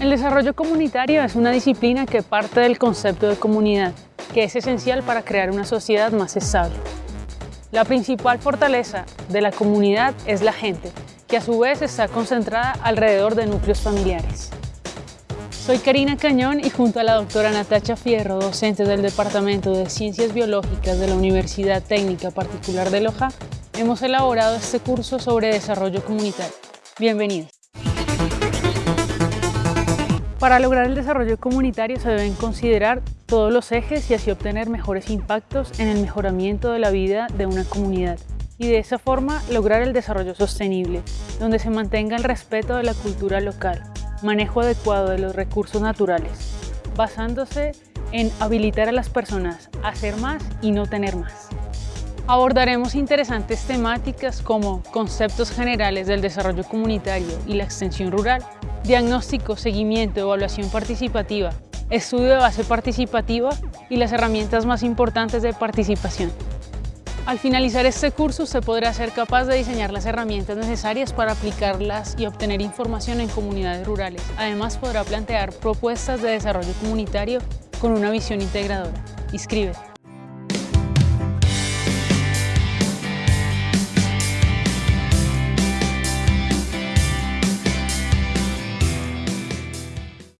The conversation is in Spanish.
El desarrollo comunitario es una disciplina que parte del concepto de comunidad, que es esencial para crear una sociedad más estable. La principal fortaleza de la comunidad es la gente, que a su vez está concentrada alrededor de núcleos familiares. Soy Karina Cañón y junto a la doctora Natacha Fierro, docente del Departamento de Ciencias Biológicas de la Universidad Técnica Particular de Loja, hemos elaborado este curso sobre desarrollo comunitario. Bienvenidos. Para lograr el desarrollo comunitario se deben considerar todos los ejes y así obtener mejores impactos en el mejoramiento de la vida de una comunidad y de esa forma lograr el desarrollo sostenible, donde se mantenga el respeto de la cultura local, manejo adecuado de los recursos naturales, basándose en habilitar a las personas a hacer más y no tener más. Abordaremos interesantes temáticas como conceptos generales del desarrollo comunitario y la extensión rural, diagnóstico, seguimiento, evaluación participativa, estudio de base participativa y las herramientas más importantes de participación. Al finalizar este curso, se podrá ser capaz de diseñar las herramientas necesarias para aplicarlas y obtener información en comunidades rurales. Además, podrá plantear propuestas de desarrollo comunitario con una visión integradora. Inscríbete.